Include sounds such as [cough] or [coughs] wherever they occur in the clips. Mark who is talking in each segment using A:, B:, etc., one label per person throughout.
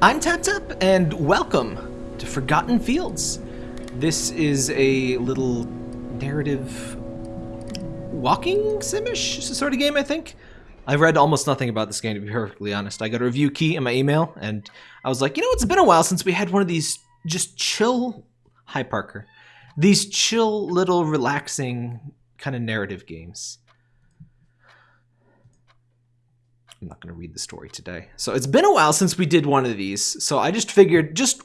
A: I'm Tap Tap, and welcome to Forgotten Fields. This is a little narrative walking simish sort of game, I think. I've read almost nothing about this game, to be perfectly honest. I got a review key in my email, and I was like, you know, it's been a while since we had one of these just chill. Hi, Parker. These chill, little, relaxing kind of narrative games. I'm not going to read the story today. So it's been a while since we did one of these. So I just figured, just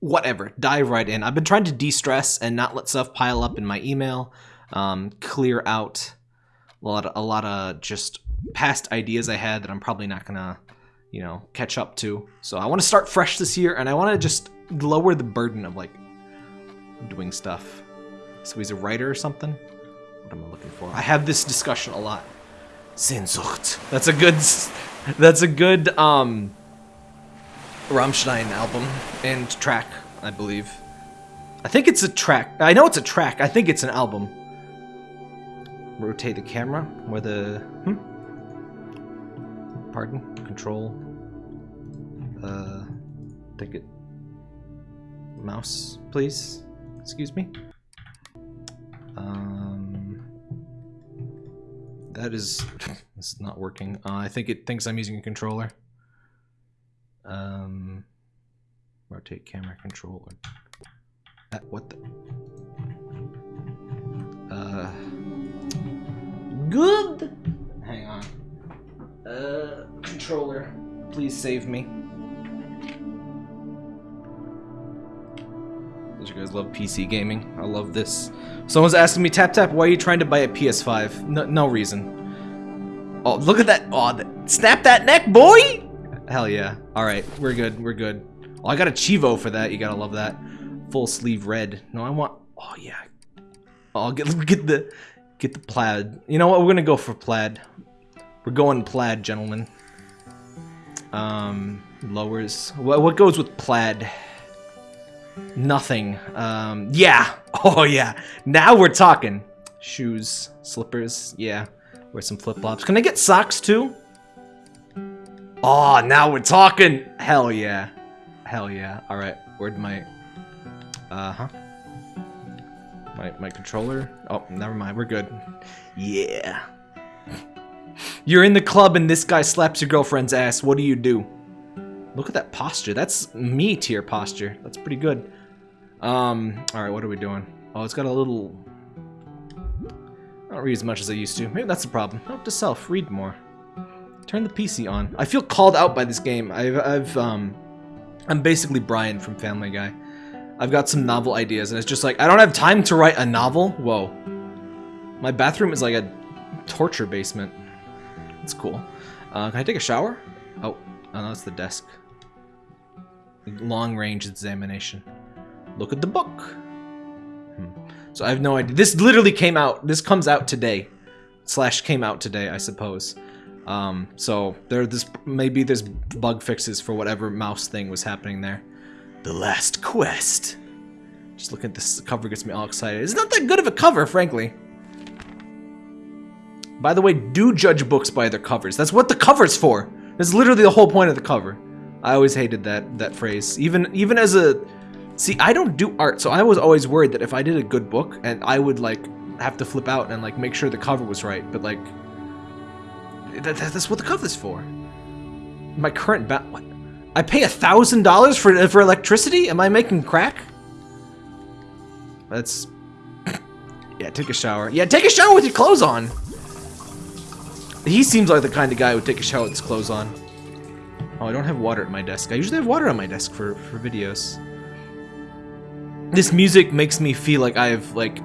A: whatever, dive right in. I've been trying to de-stress and not let stuff pile up in my email, um, clear out a lot, of, a lot of just past ideas I had that I'm probably not going to, you know, catch up to. So I want to start fresh this year, and I want to just lower the burden of like doing stuff. So he's a writer or something. What am I looking for? I have this discussion a lot. Sehnsucht. That's a good. That's a good um. Rammstein album and track, I believe. I think it's a track. I know it's a track. I think it's an album. Rotate the camera where the. Hmm? Pardon? Control. Uh. Take it. Mouse, please. Excuse me. Um. That is. [laughs] this is not working. Uh, I think it thinks I'm using a controller. Um. Rotate camera controller. What the? Uh. Good! Hang on. Uh. Controller. Please save me. Those you guys love PC gaming. I love this. Someone's asking me, Tap Tap, why are you trying to buy a PS5? No, no reason. Oh, look at that. Oh, snap that neck, boy! Hell yeah. Alright, we're good. We're good. Oh, I got a Chivo for that. You gotta love that. Full sleeve red. No, I want... Oh, yeah. Oh, get, [laughs] get the... Get the plaid. You know what? We're gonna go for plaid. We're going plaid, gentlemen. Um, lowers. What, what goes with plaid? Nothing. Um, yeah. [laughs] Oh, yeah. Now we're talking. Shoes, slippers, yeah. Wear some flip-flops. Can I get socks, too? Oh, now we're talking. Hell yeah. Hell yeah. All right. Where'd my... Uh-huh. My, my controller? Oh, never mind. We're good. Yeah. You're in the club and this guy slaps your girlfriend's ass. What do you do? Look at that posture. That's me tier posture. That's pretty good. Um, alright, what are we doing? Oh, it's got a little... I don't read as much as I used to. Maybe that's the problem. Note to self, read more. Turn the PC on. I feel called out by this game. I've, I've, um... I'm basically Brian from Family Guy. I've got some novel ideas, and it's just like, I don't have time to write a novel? Whoa. My bathroom is like a torture basement. It's cool. Uh, can I take a shower? Oh, oh no, that's the desk. Long range examination. Look at the book. Hmm. So I have no idea. This literally came out. This comes out today. Slash came out today, I suppose. Um, so there, this maybe there's bug fixes for whatever mouse thing was happening there. The Last Quest. Just looking at this cover gets me all excited. It's not that good of a cover, frankly. By the way, do judge books by their covers. That's what the cover's for. That's literally the whole point of the cover. I always hated that that phrase. Even even as a see, I don't do art, so I was always worried that if I did a good book and I would like have to flip out and like make sure the cover was right. But like that, that's what the cover's for. My current ba what? I pay a thousand dollars for for electricity? Am I making crack? That's [coughs] yeah. Take a shower. Yeah, take a shower with your clothes on. He seems like the kind of guy who would take a shower with his clothes on. Oh, I don't have water at my desk. I usually have water on my desk for, for videos. This music makes me feel like I've, like,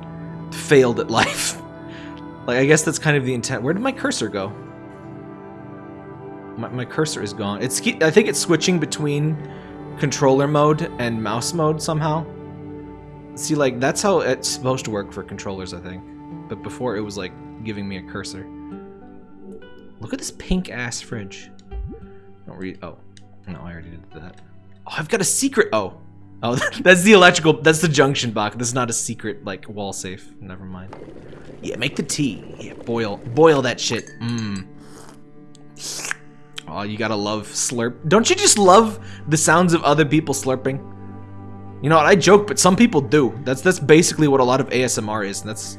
A: failed at life. [laughs] like, I guess that's kind of the intent. Where did my cursor go? My, my cursor is gone. It's I think it's switching between controller mode and mouse mode somehow. See, like, that's how it's supposed to work for controllers, I think. But before, it was, like, giving me a cursor. Look at this pink ass fridge. Don't read. Oh, no, I already did that. Oh, I've got a secret. Oh, oh, [laughs] that's the electrical. That's the junction box. This is not a secret like wall safe. Never mind. Yeah, make the tea. Yeah, boil, boil that shit. Mmm. Oh, you gotta love slurp. Don't you just love the sounds of other people slurping? You know what? I joke, but some people do. That's that's basically what a lot of ASMR is, and that's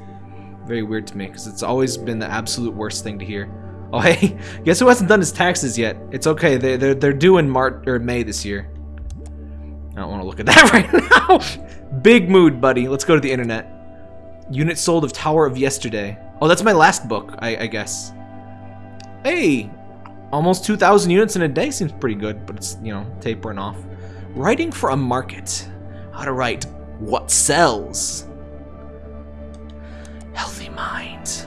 A: very weird to me because it's always been the absolute worst thing to hear. [laughs] Oh hey, guess who hasn't done his taxes yet? It's okay. They they're they're due in March or May this year. I don't want to look at [laughs] that right now. Big mood, buddy. Let's go to the internet. Unit sold of Tower of Yesterday. Oh, that's my last book, I, I guess. Hey, almost 2,000 units in a day seems pretty good, but it's, you know, tapering off. Writing for a market. How to write what sells. Healthy mind.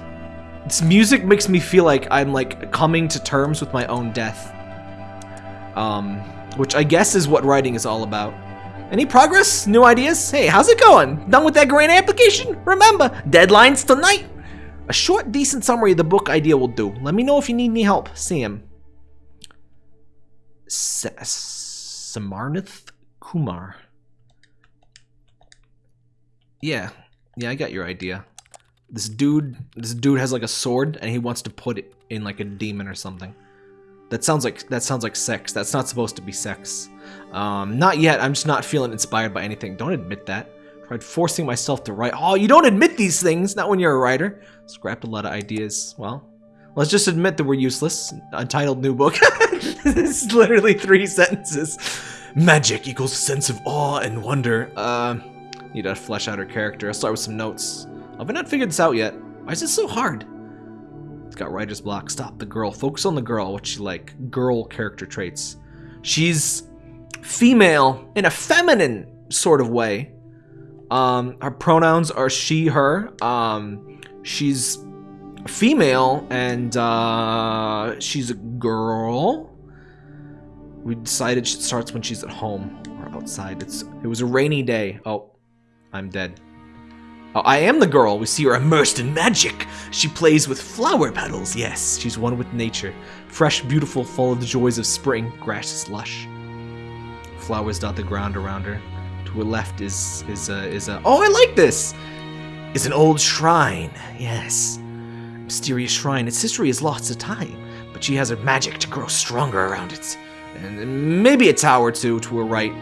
A: This music makes me feel like I'm like coming to terms with my own death. Um, which I guess is what writing is all about. Any progress? New ideas? Hey, how's it going? Done with that grant application? Remember, deadline's tonight. A short, decent summary of the book idea will do. Let me know if you need any help. Him. Samarnath Kumar. Yeah, yeah, I got your idea. This dude, this dude has like a sword, and he wants to put it in like a demon or something. That sounds like that sounds like sex. That's not supposed to be sex. Um, not yet. I'm just not feeling inspired by anything. Don't admit that. Tried forcing myself to write. Oh, you don't admit these things. Not when you're a writer. Scrapped a lot of ideas. Well, let's just admit that we're useless. Untitled new book. [laughs] this is literally three sentences. Magic equals sense of awe and wonder. Uh, need to flesh out her character. I'll start with some notes. Have I not figured this out yet? Why is this so hard? It's got writer's block. Stop the girl. Focus on the girl. What she like. Girl character traits. She's female in a feminine sort of way. Um, her pronouns are she, her. Um, she's female and uh, she's a girl. We decided she starts when she's at home or outside. It's it was a rainy day. Oh, I'm dead. Oh, I am the girl. We see her immersed in magic. She plays with flower petals. Yes, she's one with nature. Fresh, beautiful, full of the joys of spring. Grass is lush. Flowers dot the ground around her. To her left is is a is a. Oh, I like this. Is an old shrine. Yes, mysterious shrine. Its history is lost to time, but she has her magic to grow stronger around it. And maybe a tower too to her right.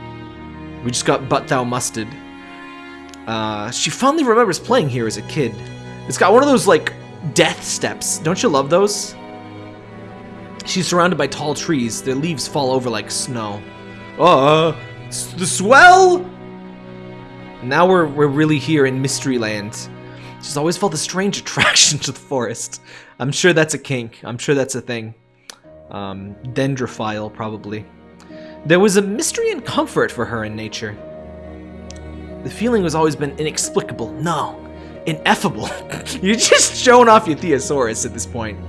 A: We just got but thou musted. Uh, she fondly remembers playing here as a kid. It's got one of those, like, death steps. Don't you love those? She's surrounded by tall trees. Their leaves fall over like snow. Uh, the swell! Now we're, we're really here in Mystery Land. She's always felt a strange [laughs] attraction to the forest. I'm sure that's a kink. I'm sure that's a thing. Um, dendrophile, probably. There was a mystery and comfort for her in nature. The feeling has always been inexplicable. No, ineffable. [laughs] You're just showing off your Theosaurus at this point.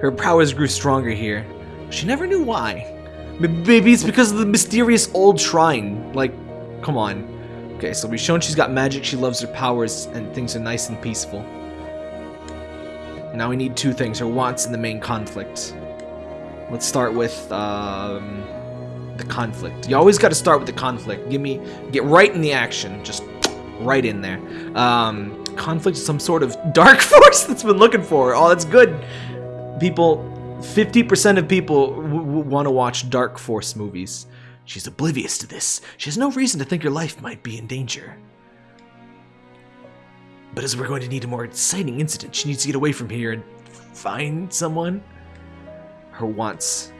A: Her powers grew stronger here. She never knew why. Maybe it's because of the mysterious old shrine. Like, come on. Okay, so we've shown she's got magic, she loves her powers, and things are nice and peaceful. Now we need two things, her wants and the main conflict. Let's start with, um the conflict. You always got to start with the conflict. Give me, get right in the action, just right in there. Um, conflict is some sort of [laughs] dark [laughs] force that's been looking for. Oh, that's good. People, 50% of people want to watch dark force movies. She's oblivious to this. She has no reason to think her life might be in danger. But as we're going to need a more exciting incident, she needs to get away from here and find someone. Her wants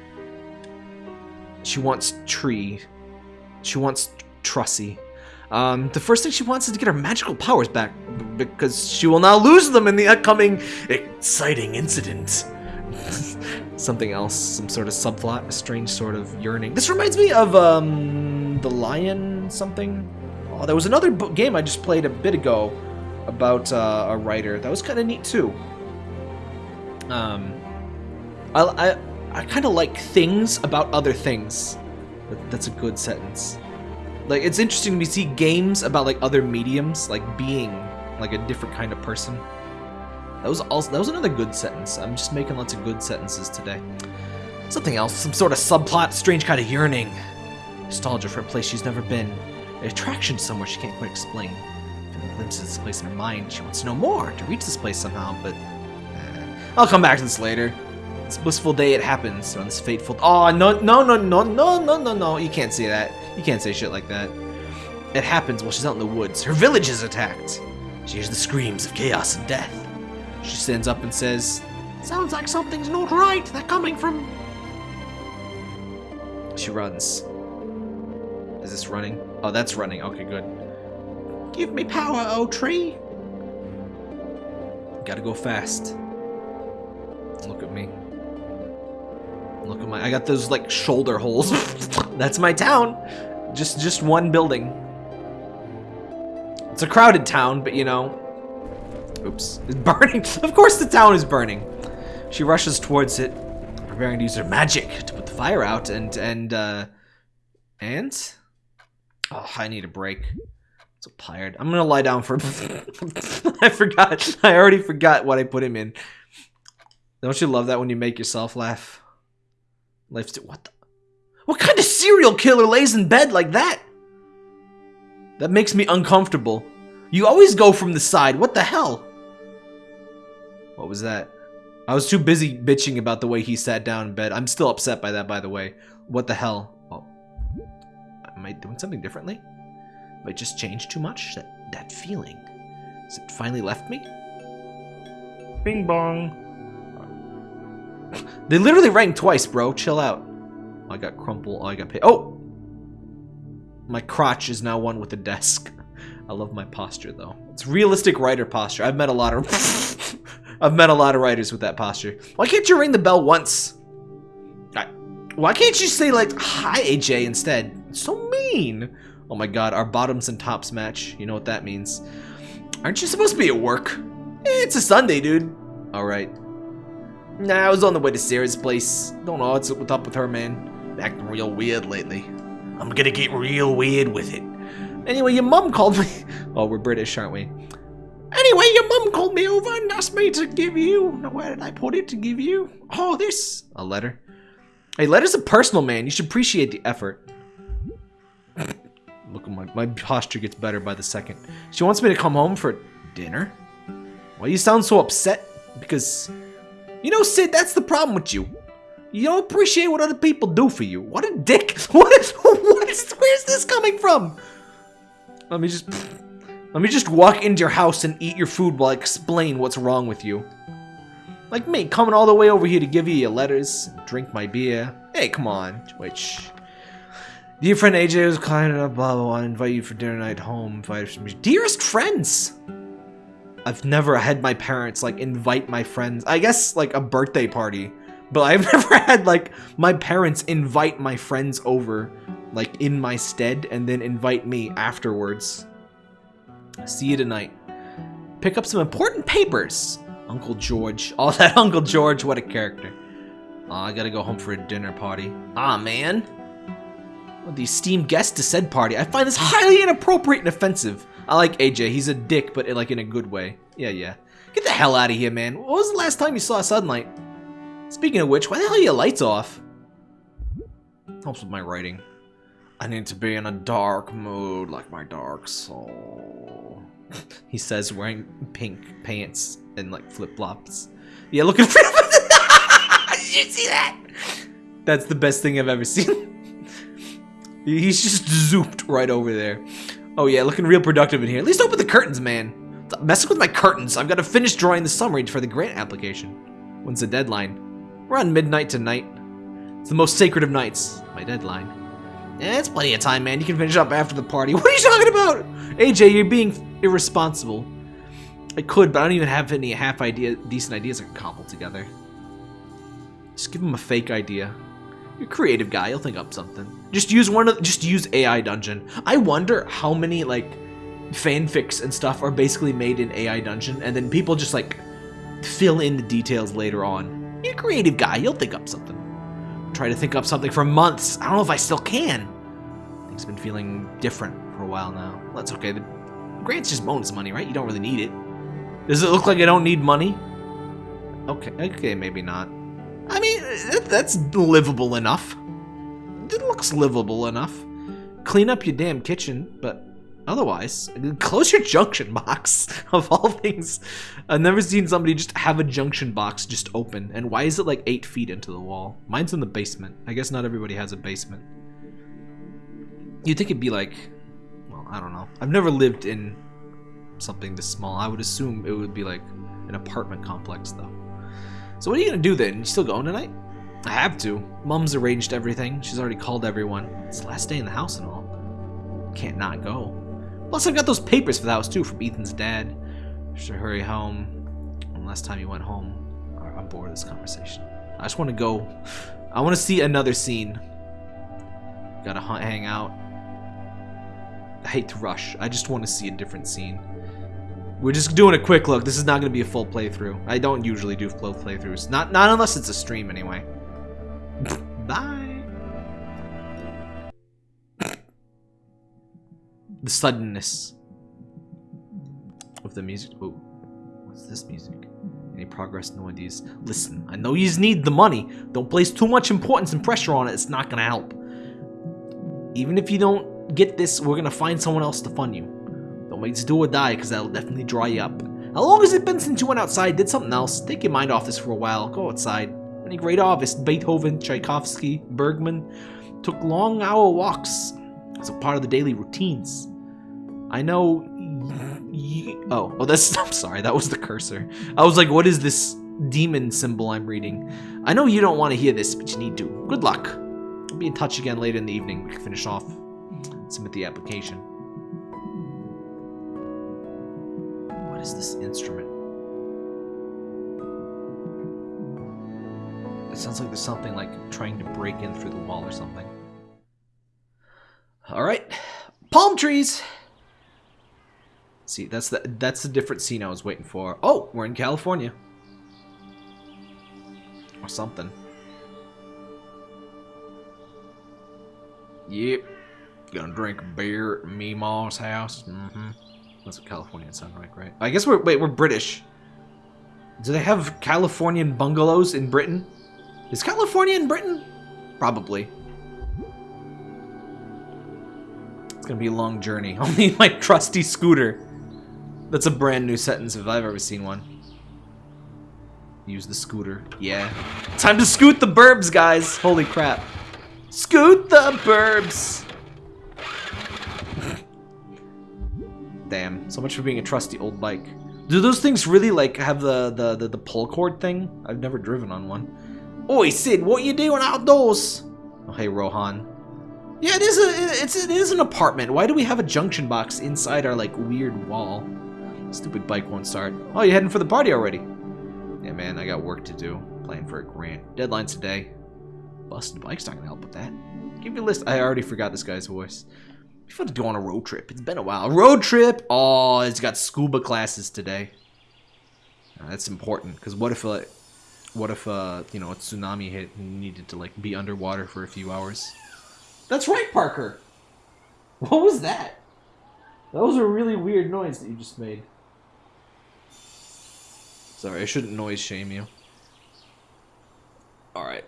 A: she wants Tree. She wants Trussie. Um, the first thing she wants is to get her magical powers back, because she will now lose them in the upcoming exciting incident. [laughs] Something else, some sort of subplot, a strange sort of yearning. This reminds me of, um, The Lion something? Oh, there was another game I just played a bit ago about uh, a writer. That was kind of neat, too. Um, I, I, I kind of like things about other things. That's a good sentence. Like, it's interesting to see games about, like, other mediums, like being, like, a different kind of person. That was also, that was another good sentence. I'm just making lots of good sentences today. Something else, some sort of subplot, strange kind of yearning. Nostalgia for a place she's never been. An attraction somewhere she can't quite explain. Feeling glimpses of this place in her mind. She wants to know more, to reach this place somehow, but... Eh. I'll come back to this later. This blissful day it happens on this fateful. Oh no no no no no no no no! You can't say that. You can't say shit like that. It happens while she's out in the woods. Her village is attacked. She hears the screams of chaos and death. She stands up and says,
B: Sounds like something's not right. They're coming from.
A: She runs. Is this running? Oh, that's running. Okay, good.
B: Give me power, oh tree.
A: Gotta go fast. Look at me. Look at my. I got those like shoulder holes. [laughs] that's my town. Just, just one building. It's a crowded town, but you know. Oops. It's burning. [laughs] Of course, the town is burning. She rushes towards it, preparing to use her magic to put the fire out, and and uh, and. Oh, I need a break. So tired. I'm gonna lie down for. [laughs] I forgot. I already forgot what I put him in. Don't you love that when you make yourself laugh? What the? What kind of serial killer lays in bed like that? That makes me uncomfortable. You always go from the side. What the hell? What was that? I was too busy bitching about the way he sat down in bed. I'm still upset by that, by the way. What the hell? Am I doing something differently? Have I just changed too much? That, that feeling. Has it finally left me? Bing bong. They literally rang twice, bro. Chill out. I got crumple. I got pay. Oh! My crotch is now one with the desk. [laughs] I love my posture, though. It's realistic writer posture. I've met a lot of... [laughs] I've met a lot of writers with that posture. Why can't you ring the bell once? I, why can't you say, like, hi, AJ, instead? It's so mean. Oh my god, our bottoms and tops match. You know what that means. Aren't you supposed to be at work? Eh, it's a Sunday, dude. Alright. Nah, I was on the way to Sarah's place. Don't know what's up with her, man. Acting real weird lately. I'm gonna get real weird with it. Anyway, your mom called me. [laughs] Oh, we're British, aren't we?
B: Anyway, your mum called me over and asked me to give you. Now, where did I put it to give you? Oh, this.
A: A letter. Hey, letter's a personal, man. You should appreciate the effort. [coughs] Look, at my, my posture gets better by the second. She wants me to come home for dinner? Why you sound so upset? Because, you know, Sid, that's the problem with you. You don't appreciate what other people do for you. What a dick. What is, what is, where's this coming from? Let me just, let me just walk into your house and eat your food while I explain what's wrong with you. Like me, coming all the way over here to give you your letters, and drink my beer. Hey, come on. Which, dear friend AJ was kind enough, blah, blah, blah, invite you for dinner night home, dearest friends. I've never had my parents, like, invite my friends. I guess, like, a birthday party. But I've [laughs] never had, like, my parents invite my friends over, like, in my stead, and then invite me afterwards. See you tonight. Pick up some important papers. Uncle George. [laughs] Oh, that Uncle George, what a character. I gotta go home for a dinner party. Ah, man. Well, the esteemed guest to said party. I find this highly inappropriate and offensive. I like AJ. He's a dick, but like in a good way. Yeah, yeah. Get the hell out of here, man. What was the last time you saw a sunlight? Speaking of which, why the hell are your lights off? Helps with my writing. I need to be in a dark mood like my dark soul. [laughs] he says wearing pink pants and like flip-flops. Yeah, look at Did [laughs] you see that? That's the best thing I've ever seen. [laughs] He's just zooped right over there. Oh yeah, looking real productive in here. At least open the curtains, man. Stop messing with my curtains. I've got to finish drawing the summary for the grant application. When's the deadline? On midnight tonight. It's the most sacred of nights. My deadline. Yeah, it's plenty of time, man. You can finish up after the party. [laughs] What are you talking about? AJ, you're being irresponsible. I could, but I don't even have any half idea, decent ideas I can cobble together. Just give him a fake idea. You're a creative guy. You'll think up something. Just use one of. Just use AI Dungeon. I wonder how many like fanfics and stuff are basically made in AI Dungeon, and then people just like fill in the details later on. You're a creative guy. You'll think up something. Try to think up something for months. I don't know if I still can. Things been feeling different for a while now. That's okay. The grant's just bonus money, right? You don't really need it. Does it look like I don't need money? Okay, okay, maybe not. I mean, that's livable enough. It looks livable enough. Clean up your damn kitchen, but otherwise, close your junction box. [laughs] Of all things, I've never seen somebody just have a junction box just open. And why is it like eight feet into the wall? Mine's in the basement. I guess not everybody has a basement. You'd think it'd be like, well, I don't know. I've never lived in something this small. I would assume it would be like an apartment complex, though. So what are you gonna do then? You still going tonight? I have to. Mum's arranged everything. She's already called everyone. It's the last day in the house and all. Can't not go. Plus, I've got those papers for the house too from Ethan's dad. Should hurry home. And last time you went home, I'm bored of this conversation. I just want to go. I want to see another scene. Gotta hang out. I hate to rush. I just want to see a different scene. We're just doing a quick look. This is not going to be a full playthrough. I don't usually do full playthroughs. Not not unless it's a stream anyway. [laughs] Bye. The suddenness of the music. Oh, what's this music? Any progress? No ideas. Listen, I know you need the money. Don't place too much importance and pressure on it. It's not gonna help. Even if you don't get this, we're gonna find someone else to fund you. Don't make this do or die, because that'll definitely dry you up. How long has it been since you went outside, did something else? Take your mind off this for a while. Go outside. Many great artists, Beethoven, Tchaikovsky, Bergman, took long hour walks as a part of the daily routines. I know. oh, oh, that's. [laughs] I'm sorry, that was the cursor. I was like, what is this demon symbol I'm reading? I know you don't want to hear this, but you need to. Good luck. I'll be in touch again later in the evening. We can finish off, submit the application. Is this instrument? It sounds like there's something like trying to break in through the wall or something. All right, palm trees. See, that's the that's the different scene I was waiting for. Oh, we're in California. Or something. Yep. Gonna drink beer at Meemaw's house. Mm-hmm. That's what Californians sound like, right? I guess we're wait, we're British. Do they have Californian bungalows in Britain? Is California in Britain? Probably. It's gonna be a long journey. [laughs] I'll need my trusty scooter. That's a brand new sentence if I've ever seen one. Use the scooter. Yeah. Time to scoot the burbs, guys. Holy crap. Scoot the burbs. Damn. So much for being a trusty old bike. Do those things really like have the the the, the pull cord thing? I've never driven on one. Oi, Sid, what you doing outdoors? Oh, hey, Rohan. Yeah, it is a it's it is an apartment. Why do we have a junction box inside our like weird wall? Stupid bike won't start. Oh, you heading for the party already? Yeah, man, I got work to do. Playing for a grant. Deadline's today. Busted bike's not gonna help with that. Give me a list. I already forgot this guy's voice. Be fun to go on a road trip. It's been a while. Road trip. Oh, it's got scuba classes today. Now, that's important because what if, uh, what if, uh, you know, a tsunami hit and needed to like be underwater for a few hours? That's right, Parker. What was that? That was a really weird noise that you just made. Sorry, I shouldn't noise shame you. Alright.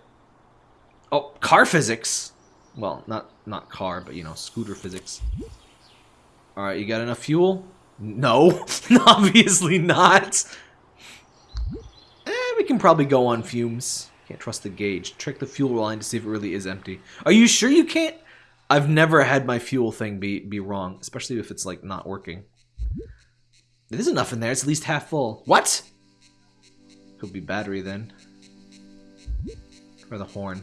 A: Oh, car physics! Well, not not car, but you know, scooter physics. Alright, you got enough fuel? No, [laughs] obviously not. Eh, we can probably go on fumes. Can't trust the gauge. Check the fuel line to see if it really is empty. Are you sure you can't? I've never had my fuel thing be, be wrong, especially if it's like not working. There's enough in there. It's at least half full. What? Could be battery then. Or the horn.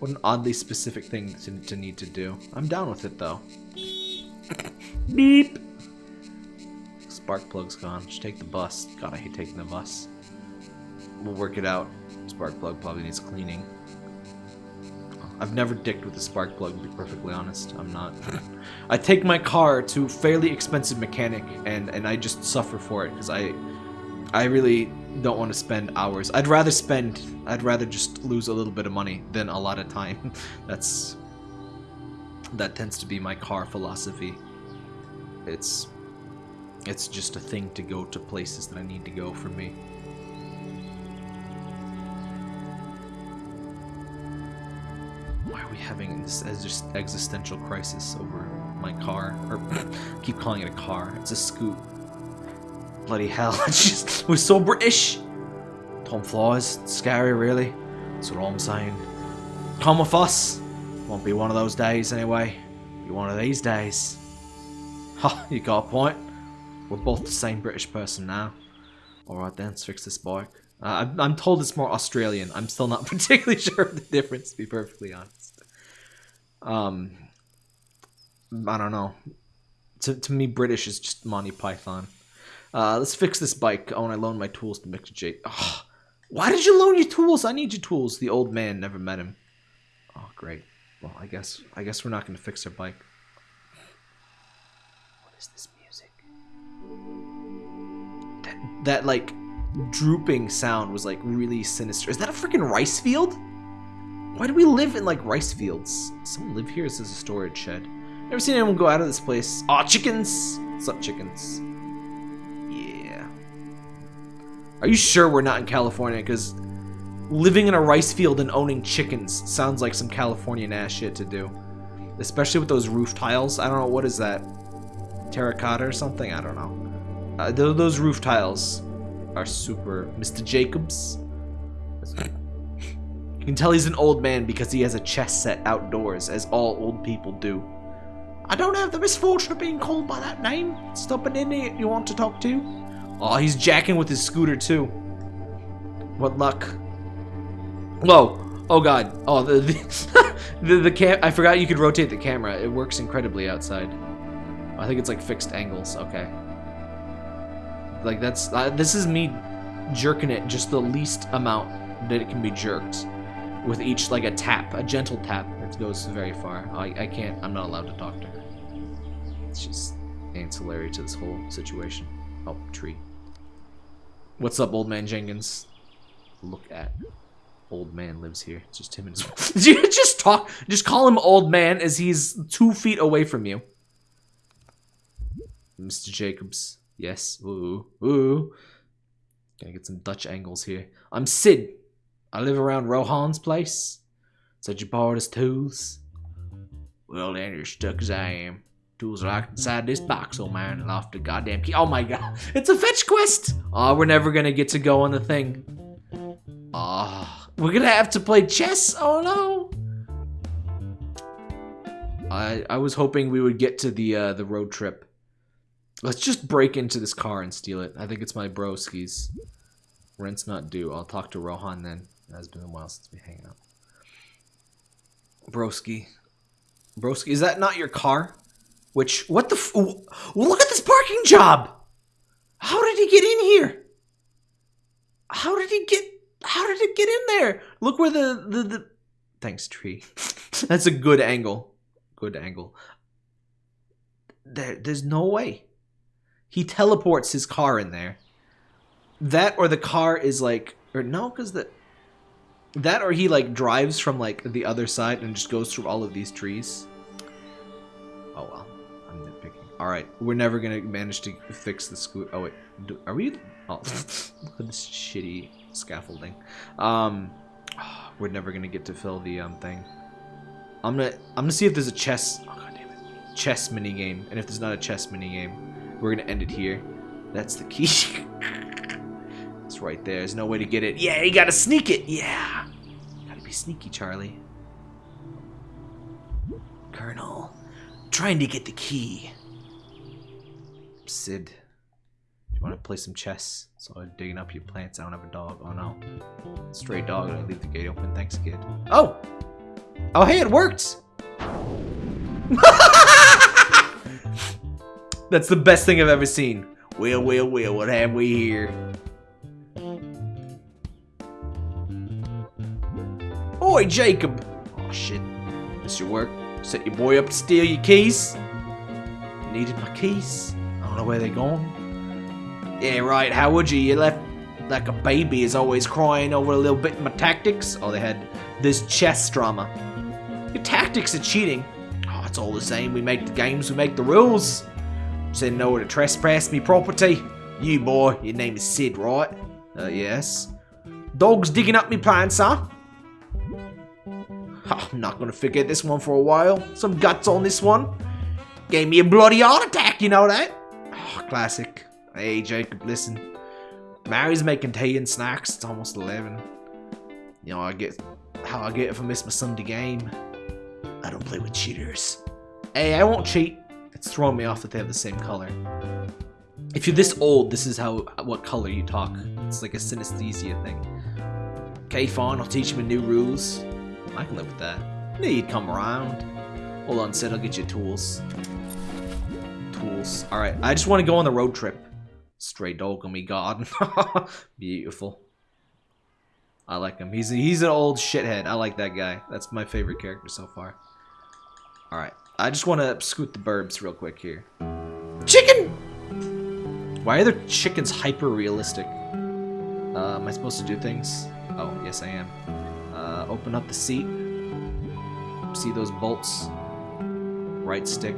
A: What an oddly specific thing to, to need to do. I'm down with it though. Beep! Spark plug's gone. Just take the bus. God, I hate taking the bus. We'll work it out. Spark plug probably needs cleaning. I've never dicked with a spark plug, to be perfectly honest. I'm not. [laughs] I take my car to fairly expensive mechanic, and, and I just suffer for it, because I, I really don't want to spend hours. I'd rather spend, I'd rather just lose a little bit of money than a lot of time. [laughs] That's, that tends to be my car philosophy. It's, it's just a thing to go to places that I need to go for me. Why are we having this existential crisis over my car? Or [laughs] keep calling it a car. It's a scoot. Bloody hell! [laughs] It's just we're so British. Tom Flies, scary, really. That's what I'm saying. Come with us. Won't be one of those days anyway. Be one of these days. Ha! [laughs] You got a point. We're both the same British person now. Alright then, let's fix this bike. Uh, I'm, I'm told it's more Australian. I'm still not [laughs] particularly sure of the difference, to be perfectly honest. Um, I don't know. To, to me, British is just Monty Python. Uh, let's fix this bike. Oh, and I loaned my tools to Mr. J. Oh, why did you loan your tools? I need your tools. The old man never met him. Oh, great. Well, I guess I guess we're not going to fix our bike. What is this music? That that like drooping sound was like really sinister. Is that a freaking rice field? Why do we live in like rice fields? Someone live here? This is a storage shed. Never seen anyone go out of this place. Aw, chickens! What's up, chickens? Are you sure we're not in California? Because living in a rice field and owning chickens sounds like some Californian ass shit to do. Especially with those roof tiles. I don't know, what is that? Terracotta or something? I don't know. Uh, th those roof tiles are super... Mr. Jacobs? You can tell he's an old man because he has a chess set outdoors, as all old people do.
B: I don't have the misfortune of being called by that name. Stop an idiot you want to talk to.
A: Oh, he's jacking with his scooter too. What luck. Whoa. Oh god. Oh, the the, [laughs] the, the cam I forgot you could rotate the camera. It works incredibly outside. I think it's like fixed angles. Okay. Like that's uh, this is me jerking it just the least amount that it can be jerked with each like a tap, a gentle tap. that goes very far. I I can't. I'm not allowed to talk to her. It's just ancillary to this whole situation. Oh, tree. What's up, old man Jenkins? Look at old man lives here. It's just him and his. [laughs] just talk. Just call him old man as he's two feet away from you. Mr. Jacobs. Yes. Ooh. Ooh. Gonna get some Dutch angles here. I'm Sid. I live around Rohan's place. Said you borrowed his tools. Well, then you're stuck as I am. Inside this box, old man, off the goddamn key. Oh my god, [laughs] it's a fetch quest! Oh, we're never gonna get to go on the thing. Oh, we're gonna have to play chess. Oh no. I I was hoping we would get to the uh, the road trip. Let's just break into this car and steal it. I think it's my broski's. Rent's not due. I'll talk to Rohan then. It has been a while since we hang out. Broski. Broski, is that not your car? Which, what the f- Look at this parking job! How did he get in here? How did he get, how did it get in there? Look where the, the, the, thanks tree. [laughs] That's a good angle. Good angle. There, there's no way. He teleports his car in there. That or the car is like, or no, because the, that or he like drives from like the other side and just goes through all of these trees. Oh well, I'm nitpicking. All right, we're never gonna manage to fix the scoot. Oh wait, do, are we? Oh, [laughs] this shitty scaffolding. Um, [sighs] we're never gonna get to fill the um thing. I'm gonna I'm gonna see if there's a chess. Oh god damn it, chess mini game. And if there's not a chess mini game, we're gonna end it here. That's the key. [laughs] it's right there. There's no way to get it. Yeah, you gotta sneak it. Yeah, gotta be sneaky, Charlie. Colonel, trying to get the key. Sid, do you want to play some chess? So I'm digging up your plants. I don't have a dog. Oh no, stray dog. I leave the gate open. Thanks, kid. Oh, oh hey, it worked. [laughs] That's the best thing I've ever seen. Well, well, well, what have we here? Oi, Jacob! Oh shit. This your work? Set your boy up to steal your keys? Needed my keys. Don't know where they're gone. Yeah, right, how would you? You left like a baby is always crying over a little bit of my tactics. Oh, they had this chess drama. Your tactics are cheating. Oh, it's all the same. We make the games, we make the rules. Said no to trespass me property. You boy, your name is Sid, right? Uh, yes. Dogs digging up me plants, huh?
B: Oh, I'm not gonna forget this one for a while. Some guts on this one. Gave me a bloody heart attack, you know that? Oh, classic. Hey, Jacob, listen. Mary's making tea and snacks. It's almost 11. You know, I get how I get if I miss my Sunday game. I don't play with cheaters. Hey, I won't cheat. It's throwing me off that they have the same color. If you're this old, this is how what color you talk. It's like a synesthesia thing. Okay, fine, I'll teach you new rules. I can live with that. Need come around. Hold on, Sid, I'll get you tools. Alright, I just want to go on the road trip. Stray dog on me garden. [laughs] Beautiful. I like him. He's he's an old shithead. I like that guy. That's my favorite character so far. Alright. I just want to scoot the burbs real quick here. Chicken! Why are the chickens hyper realistic? Uh, am I supposed to do things? Oh, yes I am. Uh, open up the seat. See those bolts? Right stick.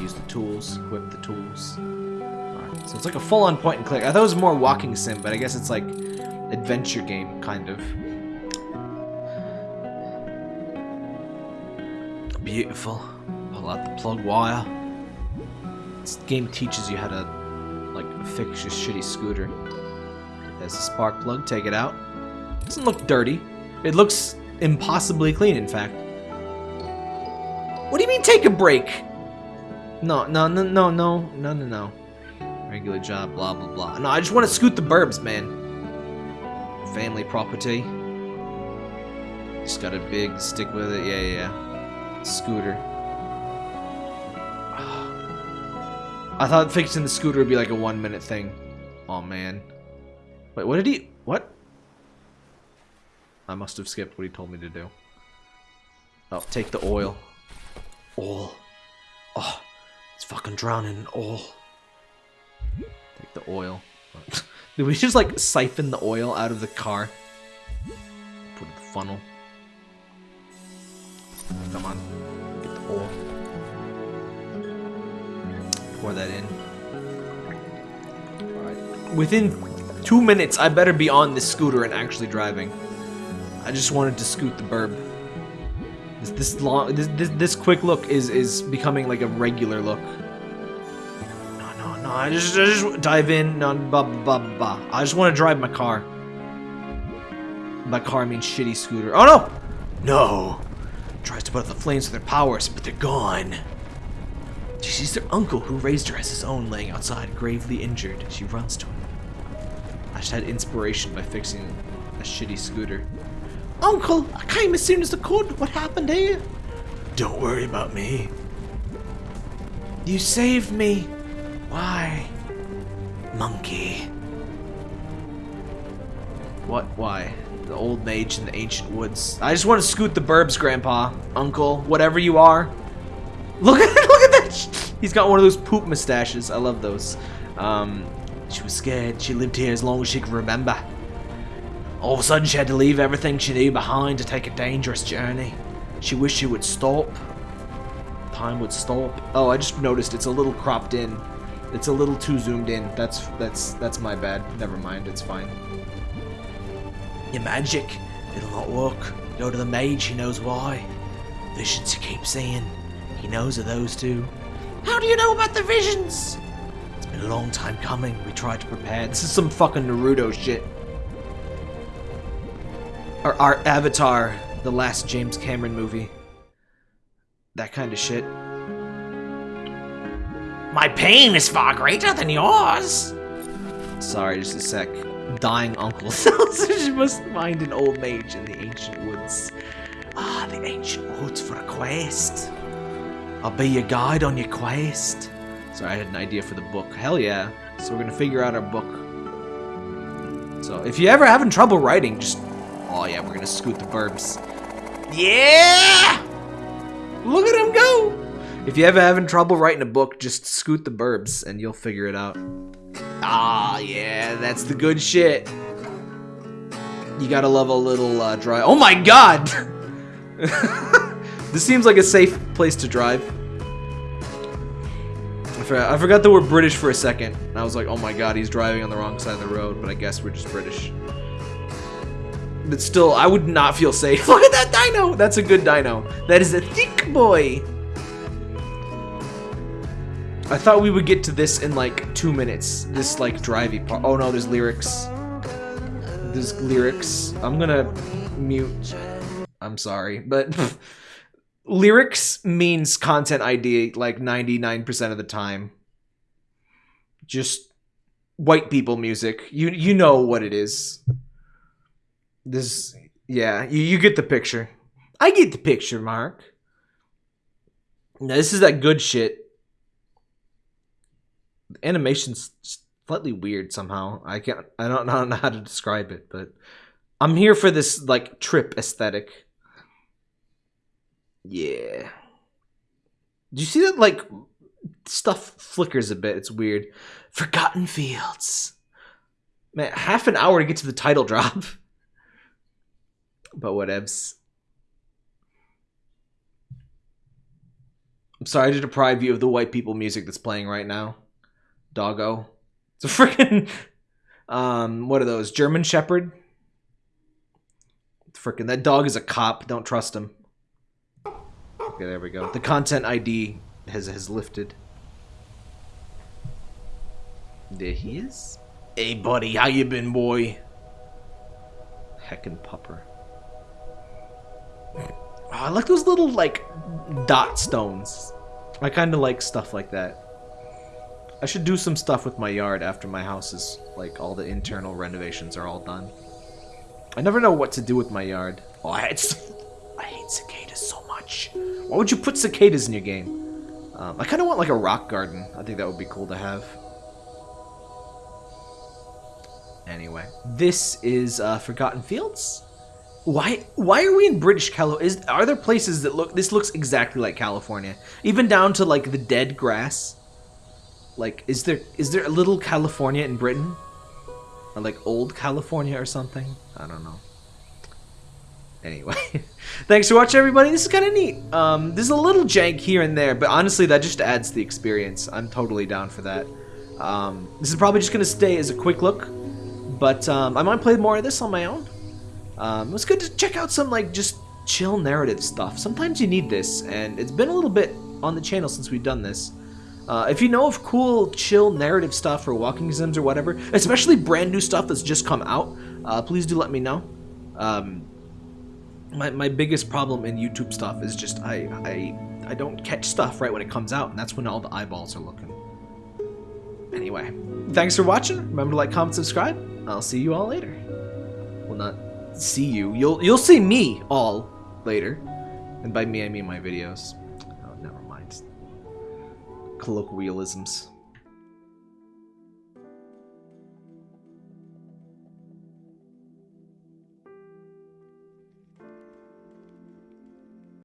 B: Use the tools. Equip the tools. Alright, so it's like a full-on point and click. I thought it was more walking sim, but I guess it's like adventure game, kind of. Beautiful. Pull out the plug wire. This game teaches you how to, like, fix your shitty scooter. There's a spark plug, take it out. Doesn't look dirty. It looks impossibly clean, in fact. What do you mean take a break? No, no, no, no, no, no, no, no. Regular job, blah, blah, blah. No, I just want to scoot the burbs, man. Family property. Just got a big stick with it. Yeah, yeah, yeah. Scooter. [sighs] I thought fixing the scooter would be like a one minute thing. Oh man. Wait, what did he... What? I must have skipped what he told me to do. Oh, take the oil. Oil. Oh, it's fucking drowning in oil. Take the oil. [laughs] Did we just like siphon the oil out of the car? Put in the funnel. Come on. Get the oil. Pour that in. Within two minutes, I better be on this scooter and actually driving. I just wanted to scoot the burb. This this long this this, this quick look is is becoming like a regular look. No no no! I just I just dive in. No blah blah blah. I just want to drive my car. By car I mean shitty scooter. Oh no! No! Tries to put out the flames with their powers, but they're gone. She sees their uncle, who raised her as his own, laying outside, gravely injured. She runs to him. I just had inspiration by fixing a shitty scooter. Uncle, I came as soon as I could. What happened here? Don't worry about me. You saved me. Why? Monkey. What? Why? The old mage in the ancient woods. I just want to scoot the burbs, Grandpa. Uncle, whatever you are. Look at [laughs] look at that. He's got one of those poop mustaches. I love those. Um, she was scared. She lived here as long as she could remember. All of a sudden, she had to leave everything she knew behind to take a dangerous journey. She wished she would stop. Time would stop. Oh, I just noticed it's a little cropped in. It's a little too zoomed in. That's that's that's my bad. Never mind. It's fine. Your magic. It'll not work. Go to the mage. He knows why. Visions he keeps seeing. He knows of those two. How do you know about the visions? It's been a long time coming. We tried to prepare. This is some fucking Naruto shit. Our, our Avatar, the last James Cameron movie. That kind of shit. My pain is far greater than yours. Sorry, just a sec. Dying uncle she must find an old mage in the ancient woods. Ah, the ancient woods for a quest. I'll be your guide on your quest. Sorry, I had an idea for the book. Hell yeah. So we're gonna figure out our book. So if you're ever having trouble writing, just oh yeah, we're gonna scoot the burbs. Yeah! Look at him go! If you ever having trouble writing a book, just scoot the burbs and you'll figure it out. Ah, yeah, that's the good shit. You gotta love a little uh, dry. Oh my god! [laughs] this seems like a safe place to drive. I forgot, I forgot that we're British for a second. I was like, oh my god, he's driving on the wrong side of the road, but I guess we're just British. But still, I would not feel safe. [laughs] Look at that dino! That's a good dino. That is a thick boy. I thought we would get to this in like two minutes. This like drivey part. Oh no, there's lyrics. There's lyrics. I'm gonna mute. I'm sorry, but [laughs] lyrics means content ID like 99% of the time. Just white people music. You you know what it is. This yeah, you, you get the picture. I get the picture, Mark. Now, this is that good shit. The animation's slightly weird somehow. I can't I don't know [laughs] how to describe it, but I'm here for this like trip aesthetic. Yeah. Do you see that like stuff flickers a bit? It's weird. Forgotten Fields. Man, half an hour to get to the title [laughs] drop. But whatevs. I'm sorry to deprive you of the white people music that's playing right now. Doggo. It's a freaking um what are those? German Shepherd? Freaking that dog is a cop. Don't trust him. Okay, there we go. The content ID has has lifted. There he is. Hey buddy, how you been, boy? Heckin' pupper. Oh, I like those little like dot stones. I kind of like stuff like that. I should do some stuff with my yard after my house is like all the internal renovations are all done. I never know what to do with my yard. Oh, I hate, I hate cicadas so much. Why would you put cicadas in your game? Um, I kind of want like a rock garden. I think that would be cool to have. Anyway, this is uh, Forgotten Fields. Why? Why are we in British California? Is are there places that look? This looks exactly like California, even down to like the dead grass. Like, is there is there a little California in Britain, or like old California or something? I don't know. Anyway, [laughs] thanks for watching, everybody. This is kind of neat. Um, there's a little jank here and there, but honestly, that just adds to the experience. I'm totally down for that. Um, this is probably just gonna stay as a quick look, but um, I might play more of this on my own. Um, it was good to check out some like just chill narrative stuff. Sometimes you need this, and it's been a little bit on the channel since we've done this. Uh, if you know of cool, chill narrative stuff or walking sims or whatever, especially brand new stuff that's just come out, uh, please do let me know. Um, my, my biggest problem in YouTube stuff is just I, I I don't catch stuff right when it comes out, and that's when all the eyeballs are looking. Anyway, thanks for watching. Remember to like, comment, subscribe. I'll see you all later. Well, not see you. You'll you'll see me all later, and by me I mean my videos. Oh, never mind. Colloquialisms.